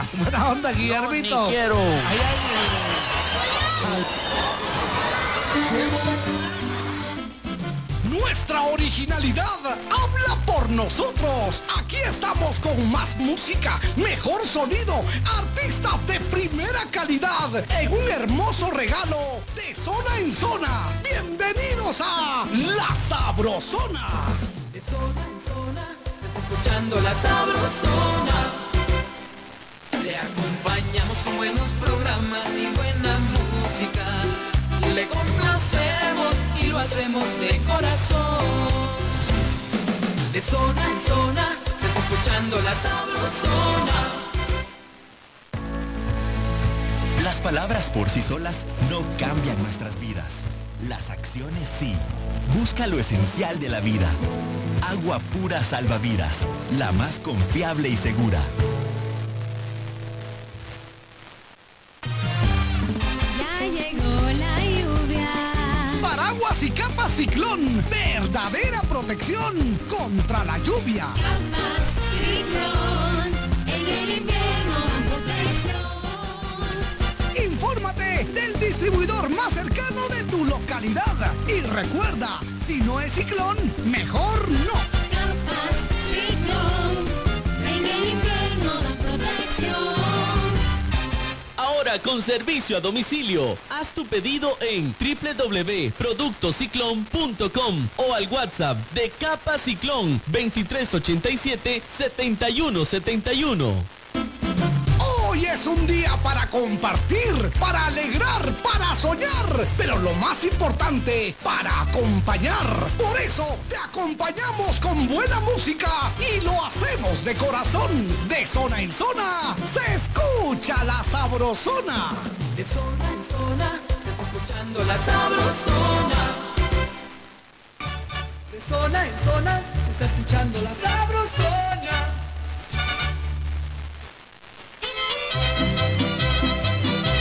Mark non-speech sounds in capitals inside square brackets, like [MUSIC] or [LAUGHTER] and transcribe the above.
[LAUGHS] Buena onda, Guillermito. ni quiero. Ay, ay, Nuestra originalidad habla por nosotros. Aquí estamos con más música, mejor sonido, artistas de primera calidad en un hermoso regalo de zona en zona. Bienvenidos a La Sabrosona. De zona en zona, se está escuchando la sabrosona. Le acompañamos con buenos programas y buena música. Le complacemos y lo hacemos de corazón. De zona en zona, se está escuchando la sabrosona. Las palabras por sí solas no cambian nuestras vidas. Las acciones sí. Busca lo esencial de la vida. Agua pura salvavidas. La más confiable y segura. Paraguas y capa ciclón. Verdadera protección contra la lluvia. Capas ciclón. En el invierno dan protección. Infórmate del distribuidor más cercano de tu localidad. Y recuerda, si no es ciclón, mejor no. Con servicio a domicilio. Haz tu pedido en www.productociclón.com o al WhatsApp de Capa Ciclón 2387-7171. Hoy es un día para compartir, para alegrar, para soñar, pero lo más importante, para acompañar. Por eso te acompañamos con buena música y de corazón. De zona en zona, se escucha la sabrosona. De zona en zona, se está escuchando la sabrosona. De zona en zona, se está escuchando la sabrosona.